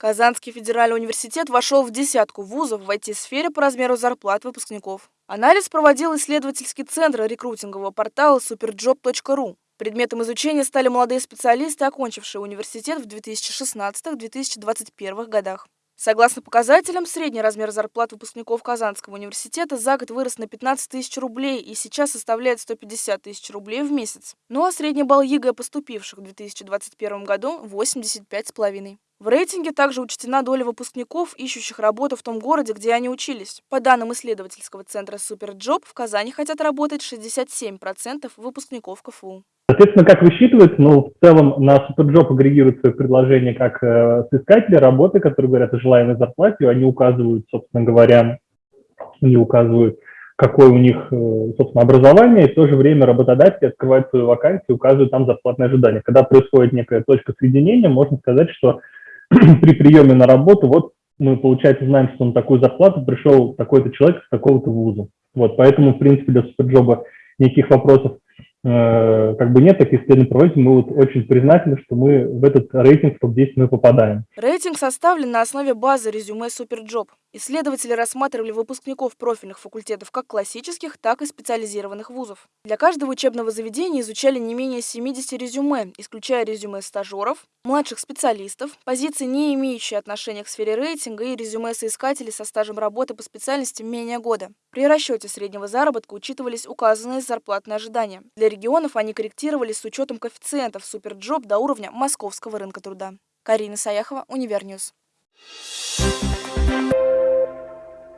Казанский федеральный университет вошел в десятку вузов в IT-сфере по размеру зарплат выпускников. Анализ проводил исследовательский центр рекрутингового портала superjob.ru. Предметом изучения стали молодые специалисты, окончившие университет в 2016-2021 годах. Согласно показателям, средний размер зарплат выпускников Казанского университета за год вырос на 15 тысяч рублей и сейчас составляет 150 тысяч рублей в месяц. Ну а средний балл ЕГЭ поступивших в 2021 году – 85,5. В рейтинге также учтена доля выпускников, ищущих работу в том городе, где они учились. По данным исследовательского центра Superjob, в Казани хотят работать 67% выпускников КФУ. Соответственно, как высчитывается, ну, в целом на Superjob агрегируют свое предложение как э, соискатели работы, которые говорят о желаемой зарплате, они указывают, собственно говоря, они указывают, какое у них, э, собственно, образование, и в то же время работодатель открывает свою вакансию, указывает там зарплатное ожидание. Когда происходит некая точка соединения, можно сказать, что при приеме на работу, вот мы, получается, знаем, что на такую зарплату пришел такой-то человек с такого-то вуза. Вот, поэтому, в принципе, для Superjob а никаких вопросов как бы нет таких исследований проводим, мы вот очень признательны, что мы в этот рейтинг топ-10 мы попадаем. Рейтинг составлен на основе базы резюме Superjob. Исследователи рассматривали выпускников профильных факультетов как классических, так и специализированных вузов. Для каждого учебного заведения изучали не менее 70 резюме, исключая резюме стажеров, младших специалистов, позиции, не имеющие отношения к сфере рейтинга и резюме соискателей со стажем работы по специальности менее года. При расчете среднего заработка учитывались указанные зарплатные ожидания. Для регионов они корректировались с учетом коэффициентов Superjob до уровня московского рынка труда. Карина Саяхова, Univer News. Thank you